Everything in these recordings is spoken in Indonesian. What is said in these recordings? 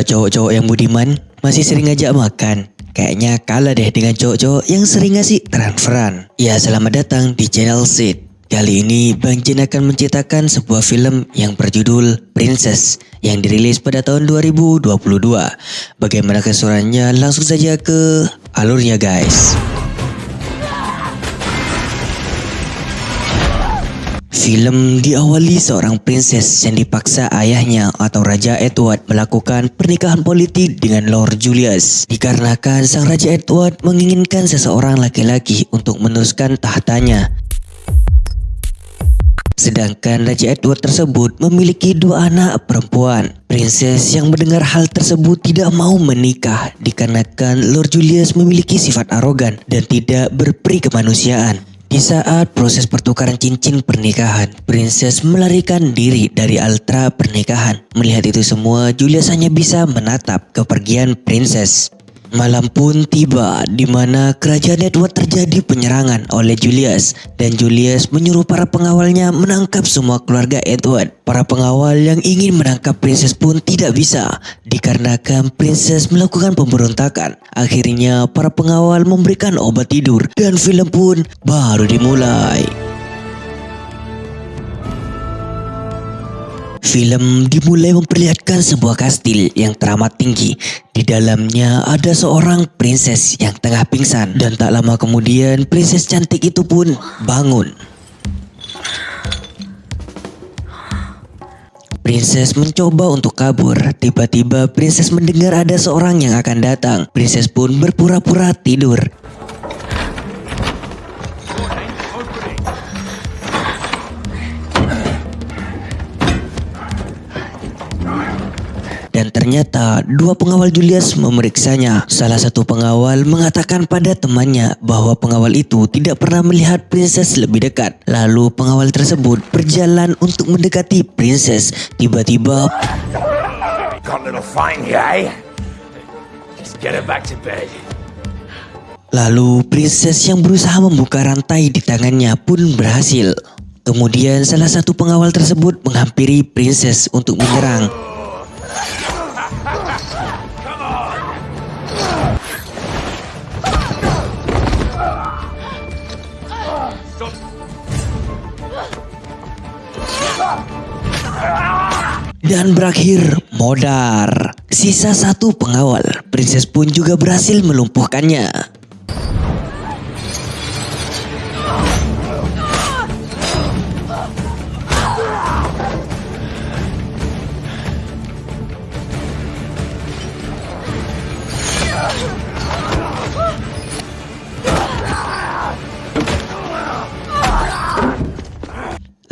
Para cowok-cowok yang budiman, masih sering ngajak makan? Kayaknya kalah deh dengan cowok-cowok yang sering ngasih transferan. Ya selamat datang di channel Sid. Kali ini Bang Jin akan menceritakan sebuah film yang berjudul Princess yang dirilis pada tahun 2022. Bagaimana keseruannya langsung saja ke alurnya guys. Film diawali seorang princess yang dipaksa ayahnya atau Raja Edward melakukan pernikahan politik dengan Lord Julius. Dikarenakan sang Raja Edward menginginkan seseorang laki-laki untuk meneruskan tahtanya. Sedangkan Raja Edward tersebut memiliki dua anak perempuan. Princess yang mendengar hal tersebut tidak mau menikah dikarenakan Lord Julius memiliki sifat arogan dan tidak berperi kemanusiaan. Di saat proses pertukaran cincin pernikahan, Princess melarikan diri dari altar pernikahan. Melihat itu semua, Julius hanya bisa menatap kepergian Princess. Malam pun tiba di mana kerajaan Edward terjadi penyerangan oleh Julius dan Julius menyuruh para pengawalnya menangkap semua keluarga Edward. Para pengawal yang ingin menangkap Princess pun tidak bisa dikarenakan Princess melakukan pemberontakan. Akhirnya para pengawal memberikan obat tidur dan film pun baru dimulai. Film dimulai memperlihatkan sebuah kastil yang teramat tinggi. Di dalamnya ada seorang princess yang tengah pingsan dan tak lama kemudian princess cantik itu pun bangun. Princess mencoba untuk kabur. Tiba-tiba Princess mendengar ada seorang yang akan datang. Princess pun berpura-pura tidur. Dan ternyata dua pengawal Julius memeriksanya. Salah satu pengawal mengatakan pada temannya bahwa pengawal itu tidak pernah melihat princess lebih dekat. Lalu pengawal tersebut berjalan untuk mendekati princess. Tiba-tiba Lalu princess yang berusaha membuka rantai di tangannya pun berhasil. Kemudian salah satu pengawal tersebut menghampiri princess untuk menyerang. Dan berakhir modar. Sisa satu pengawal, Princess pun juga berhasil melumpuhkannya.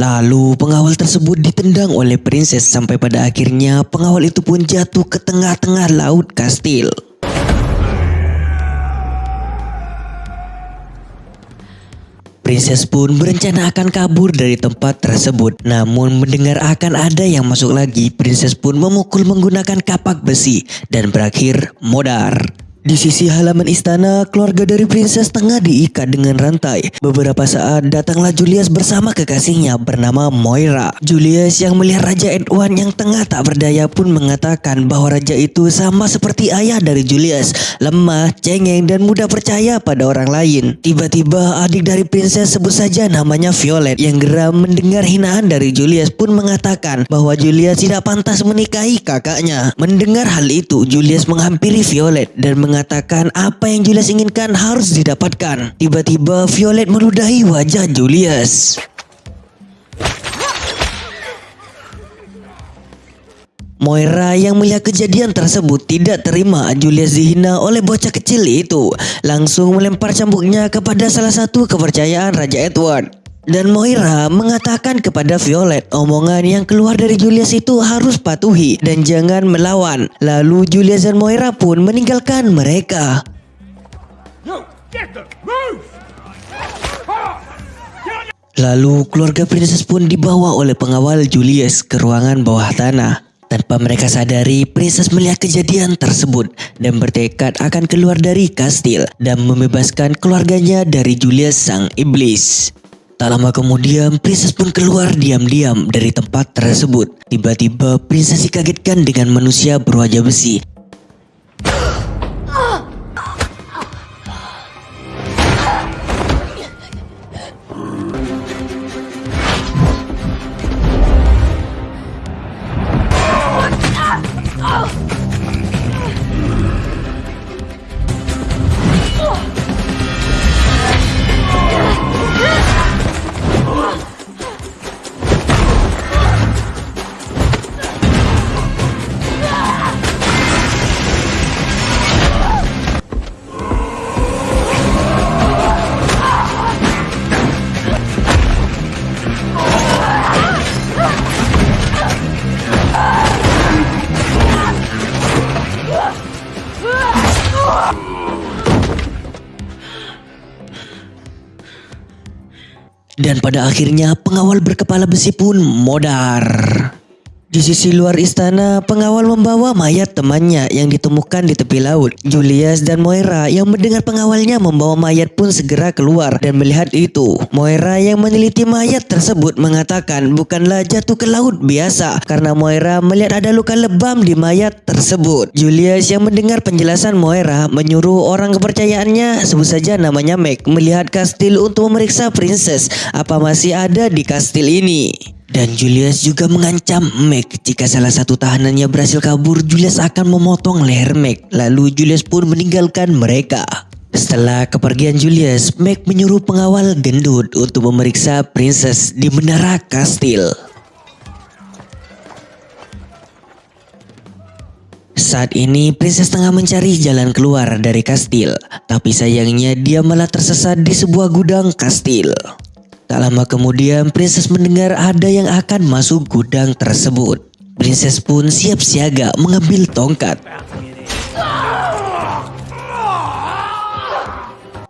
Lalu pengawal tersebut ditendang oleh princess sampai pada akhirnya pengawal itu pun jatuh ke tengah-tengah laut kastil. Princess pun berencana akan kabur dari tempat tersebut. Namun mendengar akan ada yang masuk lagi, Princess pun memukul menggunakan kapak besi dan berakhir modar. Di sisi halaman istana, keluarga dari princess tengah diikat dengan rantai. Beberapa saat datanglah Julius bersama kekasihnya bernama Moira. Julius yang melihat Raja Edward yang tengah tak berdaya pun mengatakan bahwa raja itu sama seperti ayah dari Julius, lemah, cengeng dan mudah percaya pada orang lain. Tiba-tiba adik dari princess sebut saja namanya Violet yang geram mendengar hinaan dari Julius pun mengatakan bahwa Julius tidak pantas menikahi kakaknya. Mendengar hal itu, Julius menghampiri Violet dan mengatakan mengatakan apa yang Julius inginkan harus didapatkan. Tiba-tiba Violet meludahi wajah Julius. Moira yang melihat kejadian tersebut tidak terima Julius dihina oleh bocah kecil itu. Langsung melempar cambuknya kepada salah satu kepercayaan Raja Edward. Dan Moira mengatakan kepada Violet omongan yang keluar dari Julius itu harus patuhi dan jangan melawan. Lalu Julius dan Moira pun meninggalkan mereka. Lalu keluarga princess pun dibawa oleh pengawal Julius ke ruangan bawah tanah. Tanpa mereka sadari, princess melihat kejadian tersebut dan bertekad akan keluar dari kastil dan membebaskan keluarganya dari Julius sang iblis. Tak lama kemudian, Princess pun keluar diam-diam dari tempat tersebut. Tiba-tiba, Princess dikagetkan dengan manusia berwajah besi pada akhirnya pengawal berkepala besi pun modar. Di sisi luar istana, pengawal membawa mayat temannya yang ditemukan di tepi laut. Julius dan Moira yang mendengar pengawalnya membawa mayat pun segera keluar dan melihat itu. Moira yang meneliti mayat tersebut mengatakan bukanlah jatuh ke laut biasa karena Moira melihat ada luka lebam di mayat tersebut. Julius yang mendengar penjelasan Moira menyuruh orang kepercayaannya sebut saja namanya Meg melihat kastil untuk memeriksa princess apa masih ada di kastil ini. Dan Julius juga mengancam Meg jika salah satu tahanannya berhasil kabur, Julius akan memotong leher Meg. Lalu Julius pun meninggalkan mereka. Setelah kepergian Julius, Meg menyuruh pengawal gendut untuk memeriksa Princess di menara kastil. Saat ini Princess tengah mencari jalan keluar dari kastil, tapi sayangnya dia malah tersesat di sebuah gudang kastil. Tak lama kemudian Princess mendengar ada yang akan masuk gudang tersebut. Princess pun siap siaga mengambil tongkat.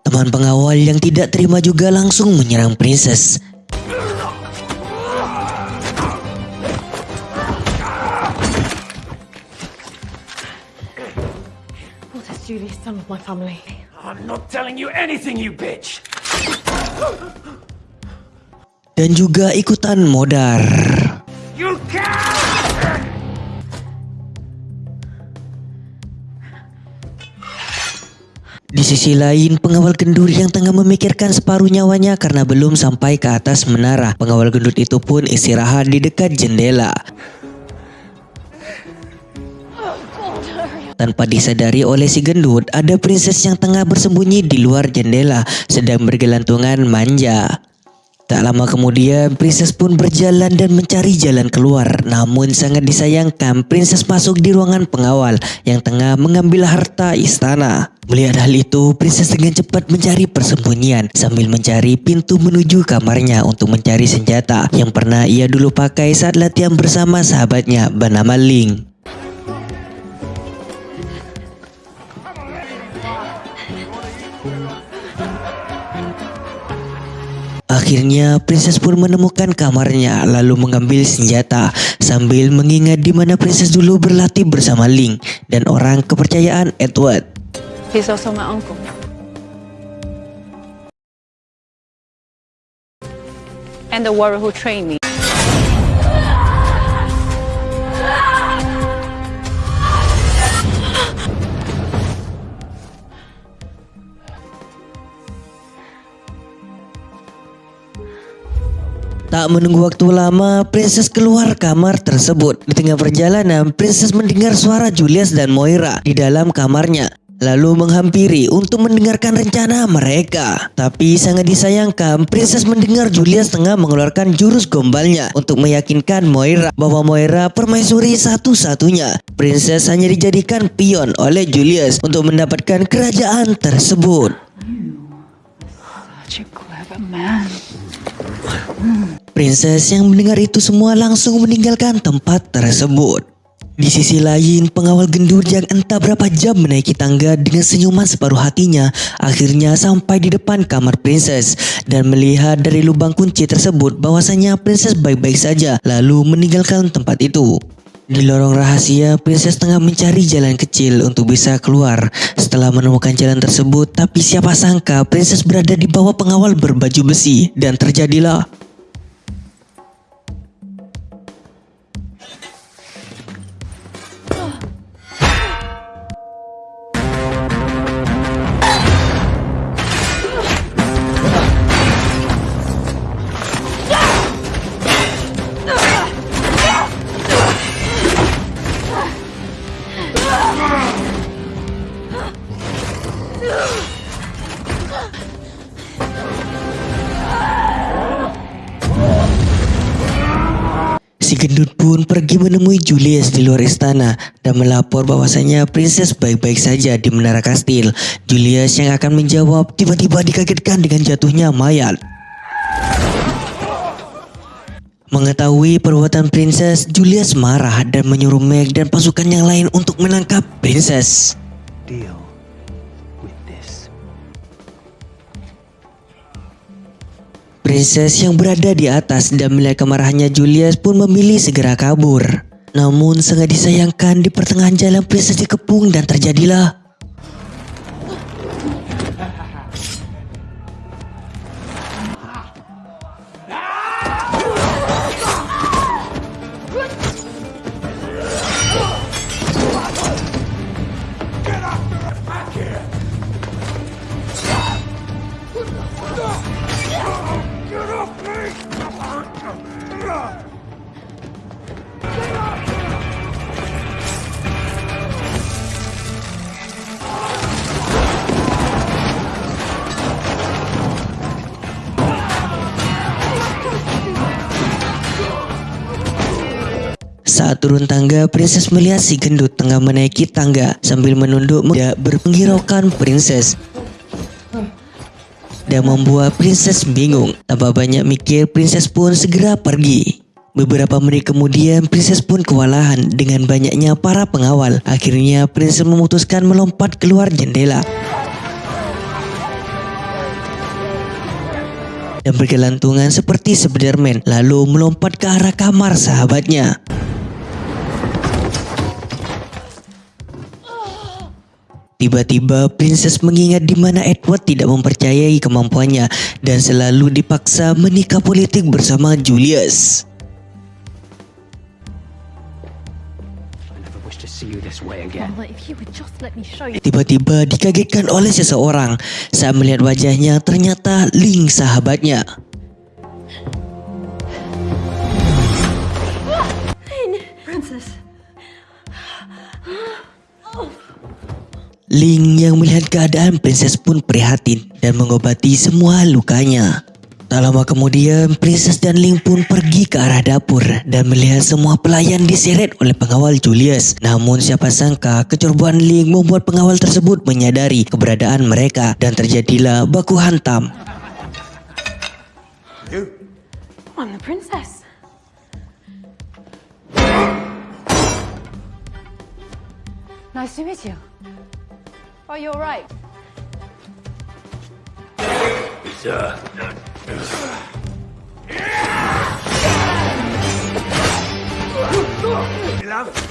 Teman pengawal yang tidak terima juga langsung menyerang Princess. I'm not telling you anything, you bitch! Dan juga ikutan modar. Di sisi lain, pengawal gendut yang tengah memikirkan separuh nyawanya karena belum sampai ke atas menara. Pengawal gendut itu pun istirahat di dekat jendela. Tanpa disadari oleh si gendut, ada princess yang tengah bersembunyi di luar jendela, sedang bergelantungan manja. Tak lama kemudian, Princess pun berjalan dan mencari jalan keluar. Namun sangat disayangkan, Princess masuk di ruangan pengawal yang tengah mengambil harta istana. Melihat hal itu, Princess dengan cepat mencari persembunyian sambil mencari pintu menuju kamarnya untuk mencari senjata yang pernah ia dulu pakai saat latihan bersama sahabatnya bernama Ling. Akhirnya Princess pun menemukan kamarnya lalu mengambil senjata sambil mengingat di mana Princess dulu berlatih bersama Link dan orang kepercayaan Edward. And the warrior who trained me. Tak menunggu waktu lama, Princess keluar kamar tersebut. Di tengah perjalanan, Princess mendengar suara Julius dan Moira di dalam kamarnya. Lalu menghampiri untuk mendengarkan rencana mereka. Tapi sangat disayangkan, Princess mendengar Julius tengah mengeluarkan jurus gombalnya untuk meyakinkan Moira bahwa Moira permaisuri satu-satunya. Princess hanya dijadikan pion oleh Julius untuk mendapatkan kerajaan tersebut. Man. Princess yang mendengar itu semua langsung meninggalkan tempat tersebut. Di sisi lain, pengawal gendut yang entah berapa jam menaiki tangga dengan senyuman separuh hatinya akhirnya sampai di depan kamar Princess dan melihat dari lubang kunci tersebut bahwasanya Princess baik-baik saja lalu meninggalkan tempat itu. Di lorong rahasia, Princess tengah mencari jalan kecil untuk bisa keluar. Setelah menemukan jalan tersebut, tapi siapa sangka Princess berada di bawah pengawal berbaju besi dan terjadilah Gendut pun pergi menemui Julius di luar istana dan melapor bahwasanya Princess baik-baik saja di menara kastil. Julius yang akan menjawab tiba-tiba dikagetkan dengan jatuhnya mayat. Mengetahui perbuatan Princess, Julius marah dan menyuruh Meg dan pasukan yang lain untuk menangkap Princess. Deal Princess yang berada di atas dan melihat kemarahannya Julius pun memilih segera kabur. Namun sangat disayangkan di pertengahan jalan Princess dikepung dan terjadilah Saat turun tangga, Princess melihat si gendut tengah menaiki tangga sambil menunduk tidak berpenghiraukan Princess. Dan membuat Princess bingung. Tanpa banyak mikir, Princess pun segera pergi. Beberapa menit kemudian, Princess pun kewalahan dengan banyaknya para pengawal. Akhirnya, Princess memutuskan melompat keluar jendela. Dan bergelantungan seperti Spiderman, lalu melompat ke arah kamar sahabatnya. Tiba-tiba Princess mengingat di mana Edward tidak mempercayai kemampuannya dan selalu dipaksa menikah politik bersama Julius. I never wish to see you this way again. Mama, if you would just let me show you. Tiba-tiba dikagetkan oleh seseorang saat melihat wajahnya ternyata Ling sahabatnya. Ling yang melihat keadaan Princess pun prihatin dan mengobati semua lukanya. Tak lama kemudian, Princess dan Ling pun pergi ke arah dapur dan melihat semua pelayan diseret oleh pengawal Julius. Namun siapa sangka kecerobohan Ling membuat pengawal tersebut menyadari keberadaan mereka dan terjadilah baku hantam. Nice to meet you. Oh, Are you all right? It's, uh... Love.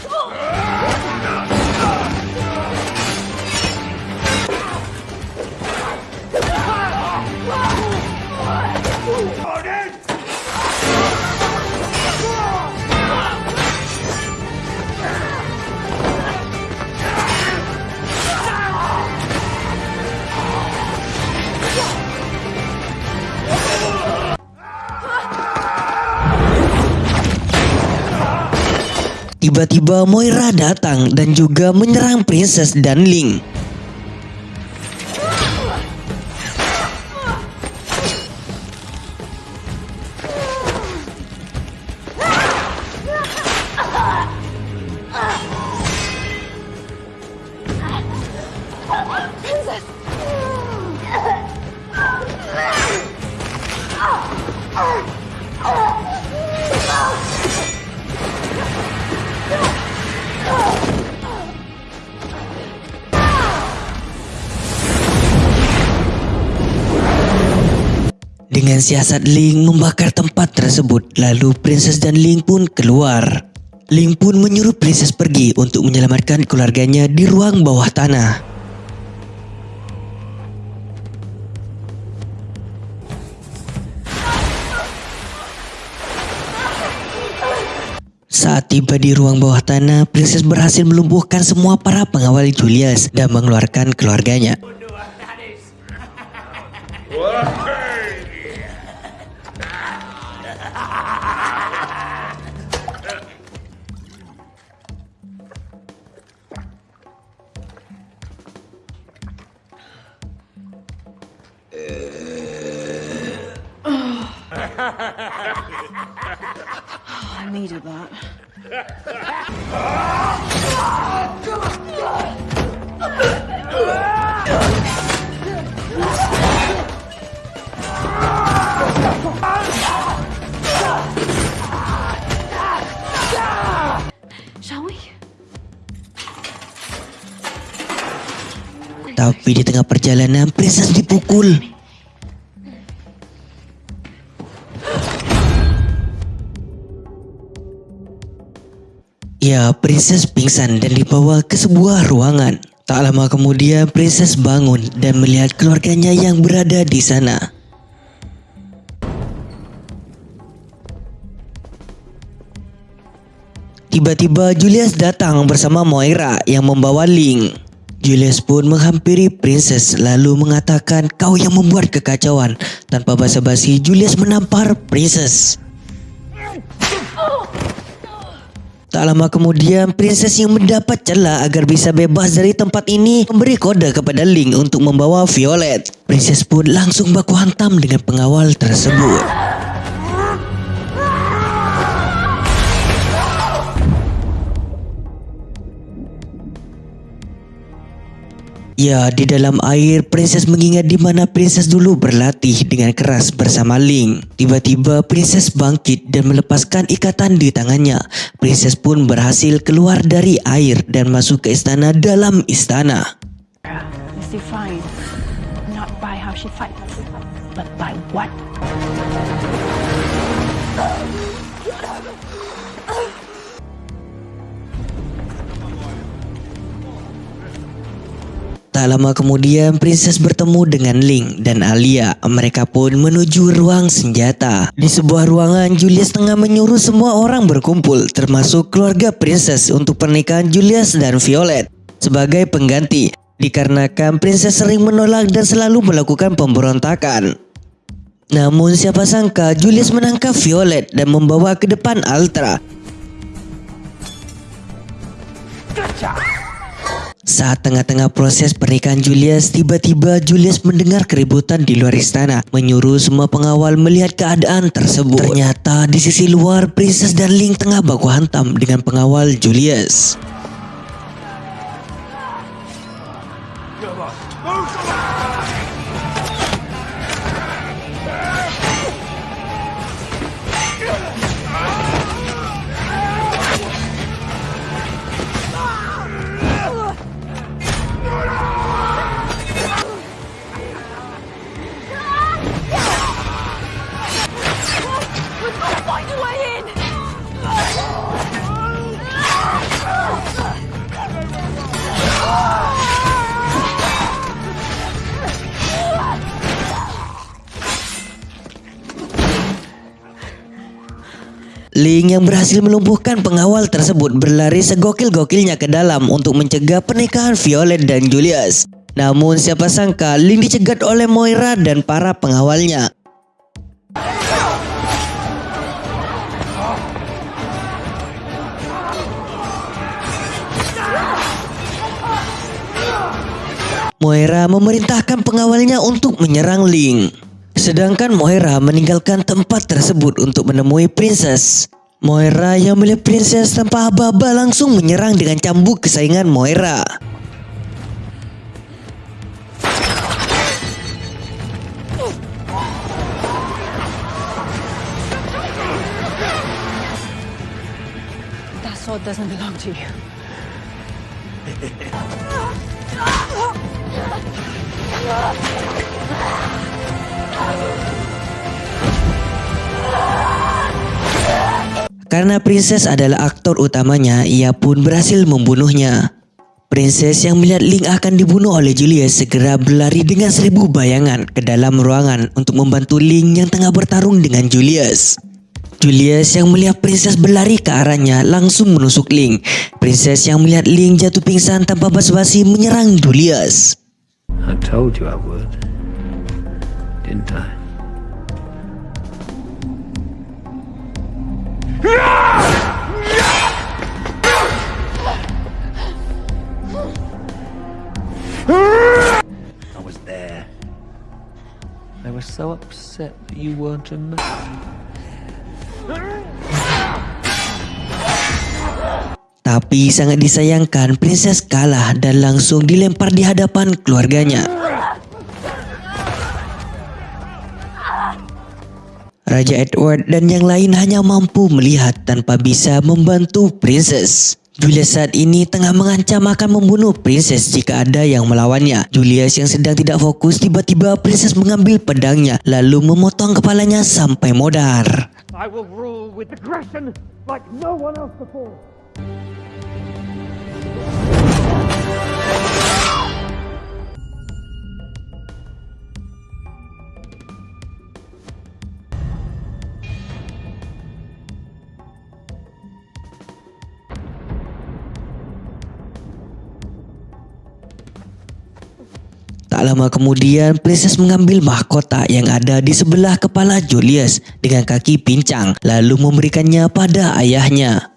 Odin! Tiba-tiba Moira datang dan juga menyerang Princess dan Ling. Dengan siasat Ling membakar tempat tersebut, lalu Princess dan Ling pun keluar. Ling pun menyuruh princess pergi untuk menyelamatkan keluarganya di ruang bawah tanah. Saat tiba di ruang bawah tanah, Princess berhasil melumpuhkan semua para pengawal Julius dan mengeluarkan keluarganya. I needed that. Tapi di tengah perjalanan, Princess dipukul. Ya, Princess pingsan dan dibawa ke sebuah ruangan. Tak lama kemudian, Princess bangun dan melihat keluarganya yang berada di sana. Tiba-tiba Julius datang bersama Moira yang membawa Ling. Julius pun menghampiri Princess lalu mengatakan kau yang membuat kekacauan. Tanpa basa-basi Julius menampar Princess. Tak lama kemudian Princess yang mendapat celah agar bisa bebas dari tempat ini memberi kode kepada Ling untuk membawa Violet. Princess pun langsung baku hantam dengan pengawal tersebut. Ya, di dalam air, Princess mengingat di mana Princess dulu berlatih dengan keras bersama Ling. Tiba-tiba, Princess bangkit dan melepaskan ikatan di tangannya. Princess pun berhasil keluar dari air dan masuk ke istana dalam istana. What Tak lama kemudian, Princess bertemu dengan Ling dan Alia. Mereka pun menuju ruang senjata. Di sebuah ruangan, Julius tengah menyuruh semua orang berkumpul, termasuk keluarga Princess untuk pernikahan Julius dan Violet sebagai pengganti. Dikarenakan Princess sering menolak dan selalu melakukan pemberontakan. Namun siapa sangka Julius menangkap Violet dan membawa ke depan Ultra. Saat tengah-tengah proses pernikahan Julius, tiba-tiba Julius mendengar keributan di luar istana, menyuruh semua pengawal melihat keadaan tersebut. Ternyata di sisi luar, Princess dan Ling tengah baku hantam dengan pengawal Julius. Ling yang berhasil melumpuhkan pengawal tersebut berlari segokil-gokilnya ke dalam untuk mencegah pernikahan Violet dan Julius. Namun siapa sangka Ling dicegat oleh Moira dan para pengawalnya. Moira memerintahkan pengawalnya untuk menyerang Ling. Sedangkan Moira meninggalkan tempat tersebut untuk menemui Princess. Moira yang melihat Princess tanpa aba-aba langsung menyerang dengan cambuk kesayangan Moira. that sword doesn't belong to you. Karena Princess adalah aktor utamanya, ia pun berhasil membunuhnya. Princess yang melihat Link akan dibunuh oleh Julius segera berlari dengan seribu bayangan ke dalam ruangan untuk membantu Link yang tengah bertarung dengan Julius. Julius yang melihat Princess berlari ke arahnya langsung menusuk Link. Princess yang melihat Link jatuh pingsan tanpa basa-basi menyerang Julius. I told you I would. Didn't I? I was there. I was so upset that you weren't man. Tapi sangat disayangkan Princess kalah dan langsung dilempar di hadapan keluarganya. Raja Edward dan yang lain hanya mampu melihat tanpa bisa membantu Princess. Julius saat ini tengah mengancam akan membunuh Princess jika ada yang melawannya. Julius yang sedang tidak fokus tiba-tiba Princess mengambil pedangnya lalu memotong kepalanya sampai modar. I will rule with aggression like no one else before. Lama kemudian, Princess mengambil mahkota yang ada di sebelah kepala Julius dengan kaki pincang lalu memberikannya pada ayahnya.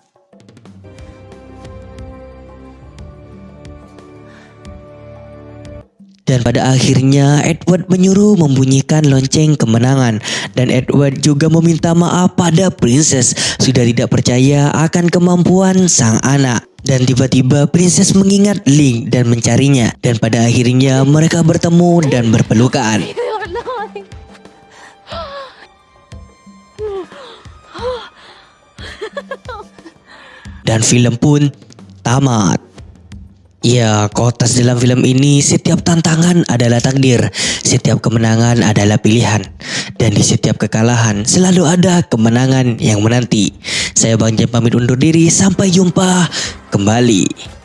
Dan pada akhirnya Edward menyuruh membunyikan lonceng kemenangan dan Edward juga meminta maaf pada Princess sudah tidak percaya akan kemampuan sang anak. Dan tiba-tiba Princess mengingat Link dan mencarinya dan pada akhirnya mereka bertemu dan berpelukan. Dan film pun tamat. Ya, kotas dalam film ini setiap tantangan adalah takdir, setiap kemenangan adalah pilihan, dan di setiap kekalahan selalu ada kemenangan yang menanti. Saya Bang Jem pamit undur diri, sampai jumpa kembali.